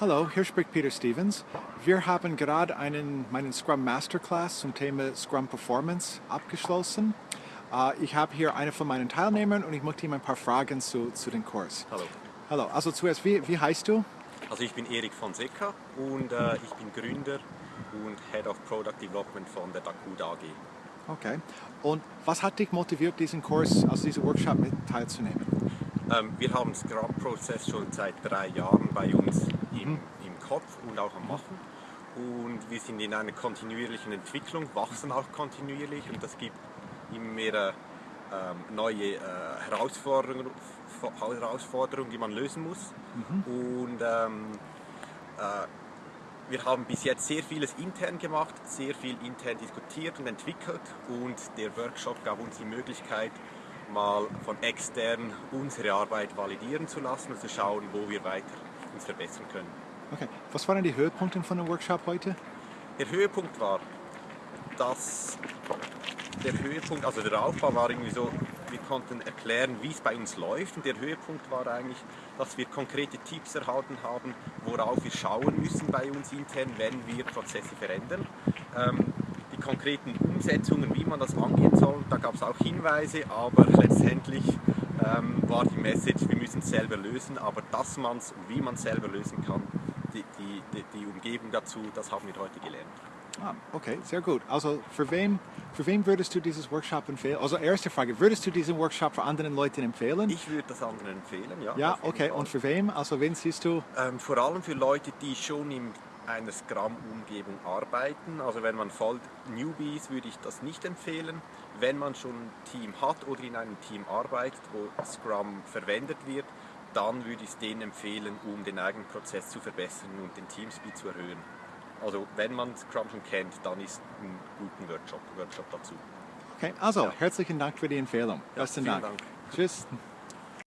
Hallo, hier spricht Peter Stevens. Wir haben gerade einen, meinen Scrum Masterclass zum Thema Scrum Performance abgeschlossen. Äh, ich habe hier eine von meinen Teilnehmern und ich möchte ihm ein paar Fragen zu, zu dem Kurs. Hallo. Hallo, also zuerst, wie, wie heißt du? Also ich bin Erik Fonseca und äh, ich bin Gründer und Head of Product Development von der Dakuda AG. Okay. Und was hat dich motiviert, diesen Kurs, also diesen Workshop mit teilzunehmen? Ähm, wir haben Scrum-Prozess schon seit drei Jahren bei uns im, Mhm. im Kopf und auch am Machen. Und wir sind in einer kontinuierlichen Entwicklung, wachsen auch kontinuierlich und das gibt immer mehr ähm, neue äh, Herausforderungen, Herausforderungen, die man lösen muss. Und ähm, äh, wir haben bis jetzt sehr vieles intern gemacht, sehr viel intern diskutiert und entwickelt und der Workshop gab uns die Möglichkeit, mal von extern unsere Arbeit validieren zu lassen und zu schauen, wo wir weiter uns verbessern können. Okay. Was waren die Höhepunkte von dem Workshop heute? Der Höhepunkt war, dass der Höhepunkt, also der Aufbau war irgendwie so, wir konnten erklären, wie es bei uns läuft und der Höhepunkt war eigentlich, dass wir konkrete Tipps erhalten haben, worauf wir schauen müssen bei uns intern, wenn wir Prozesse verändern. Ähm, die konkreten Umsetzungen, wie man das angehen soll, da gab es auch Hinweise, aber letztendlich ähm, war die Message, wir müssen es selber lösen, aber dass man es und wie man es selber lösen kann, die, die, die, Umgebung dazu, das haben wir heute gelernt. Ah, okay, sehr gut. Also für wen, für wen würdest du dieses Workshop empfehlen? Also erste Frage, würdest du diesen Workshop für anderen Leuten empfehlen? Ich würde das anderen empfehlen, ja. ja, okay. Fall. Und für wen? Also wen siehst du? Ähm, vor allem für Leute, die schon in einer Scrum-Umgebung arbeiten. Also wenn man voll Newbie ist, würde ich das nicht empfehlen. Wenn man schon ein Team hat oder in einem Team arbeitet, wo Scrum verwendet wird, dann würde ich es denen empfehlen, um den eigenen Prozess zu verbessern und den Teamspeed zu erhöhen. Also wenn man Scrum schon kennt, dann ist ein guter Workshop, Workshop dazu. Okay, also Ja. herzlichen Dank für die Empfehlung. Ja, Besten Dank. Dank. Tschüss.